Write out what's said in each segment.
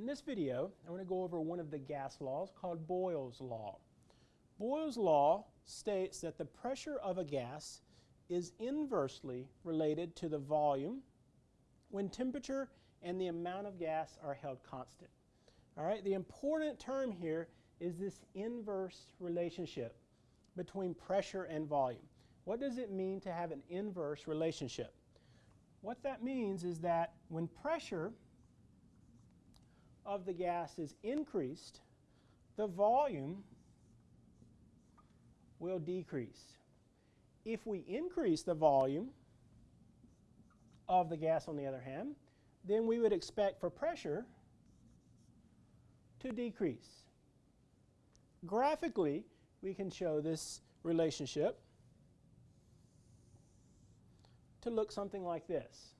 In this video, I'm going to go over one of the gas laws called Boyle's Law. Boyle's Law states that the pressure of a gas is inversely related to the volume when temperature and the amount of gas are held constant. All right, the important term here is this inverse relationship between pressure and volume. What does it mean to have an inverse relationship? What that means is that when pressure of the gas is increased, the volume will decrease. If we increase the volume of the gas on the other hand, then we would expect for pressure to decrease. Graphically, we can show this relationship to look something like this.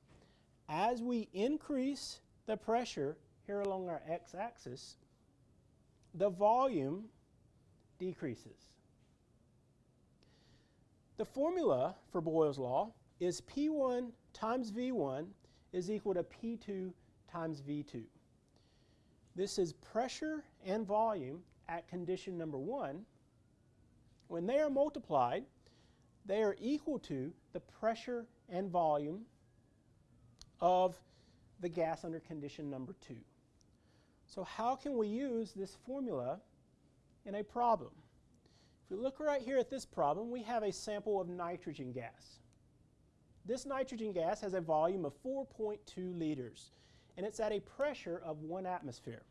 As we increase the pressure here along our x-axis, the volume decreases. The formula for Boyle's law is P1 times V1 is equal to P2 times V2. This is pressure and volume at condition number one. When they are multiplied, they are equal to the pressure and volume of the gas under condition number two. So how can we use this formula in a problem? If we look right here at this problem, we have a sample of nitrogen gas. This nitrogen gas has a volume of 4.2 liters, and it's at a pressure of one atmosphere.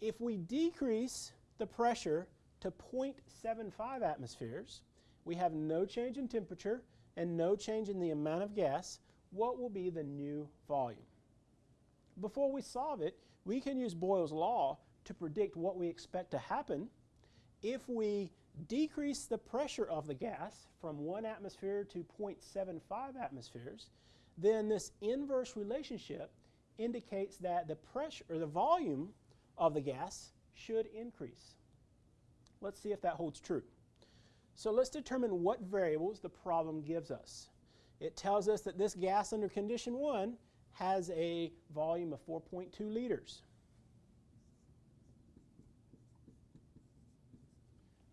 If we decrease the pressure to 0.75 atmospheres, we have no change in temperature and no change in the amount of gas, what will be the new volume? Before we solve it, we can use Boyle's law to predict what we expect to happen if we decrease the pressure of the gas from 1 atmosphere to 0.75 atmospheres, then this inverse relationship indicates that the pressure or the volume of the gas should increase. Let's see if that holds true. So let's determine what variables the problem gives us. It tells us that this gas under condition 1 has a volume of 4.2 liters.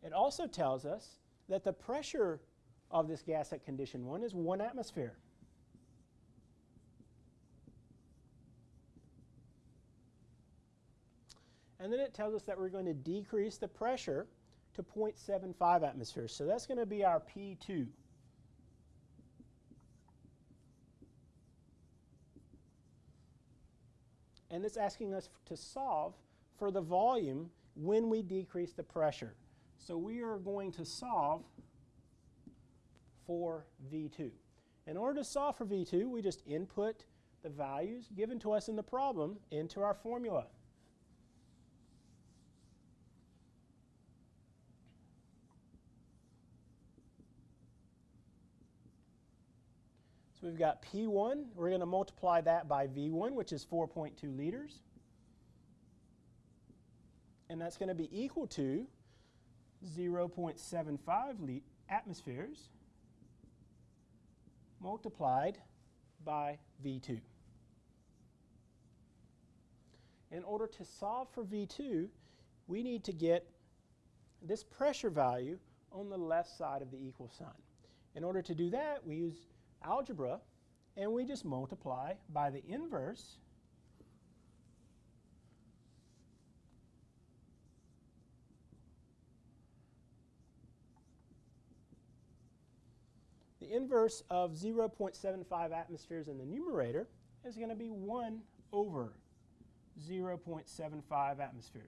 It also tells us that the pressure of this gas at condition 1 is 1 atmosphere. And then it tells us that we're going to decrease the pressure to 0.75 atmospheres. So that's going to be our P2. And it's asking us to solve for the volume when we decrease the pressure. So we are going to solve for V2. In order to solve for V2, we just input the values given to us in the problem into our formula. We've got P1. We're going to multiply that by V1, which is 4.2 liters. And that's going to be equal to 0.75 atmospheres multiplied by V2. In order to solve for V2, we need to get this pressure value on the left side of the equal sign. In order to do that, we use algebra and we just multiply by the inverse The inverse of 0.75 atmospheres in the numerator is going to be 1 over 0.75 atmospheres.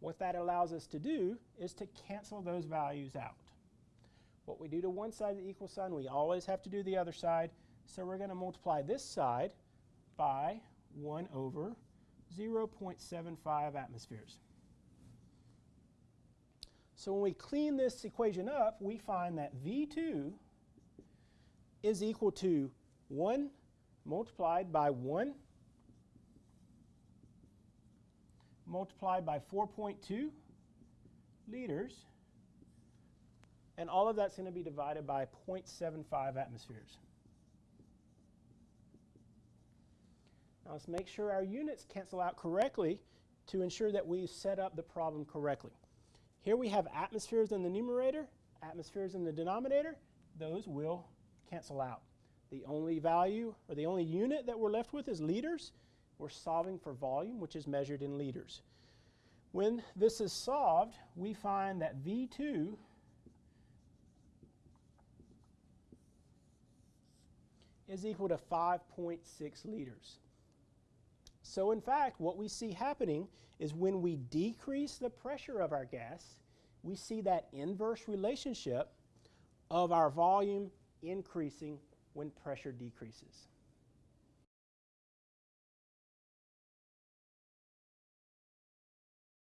What that allows us to do is to cancel those values out. What we do to one side of the equal sign, we always have to do the other side. So we're going to multiply this side by 1 over 0.75 atmospheres. So when we clean this equation up, we find that V2 is equal to 1 multiplied by 1 multiplied by 4.2 liters and all of that's going to be divided by 0.75 atmospheres. Now let's make sure our units cancel out correctly to ensure that we set up the problem correctly. Here we have atmospheres in the numerator, atmospheres in the denominator. Those will cancel out. The only value or the only unit that we're left with is liters. We're solving for volume, which is measured in liters. When this is solved, we find that V2 is equal to 5.6 liters. So in fact, what we see happening is when we decrease the pressure of our gas, we see that inverse relationship of our volume increasing when pressure decreases.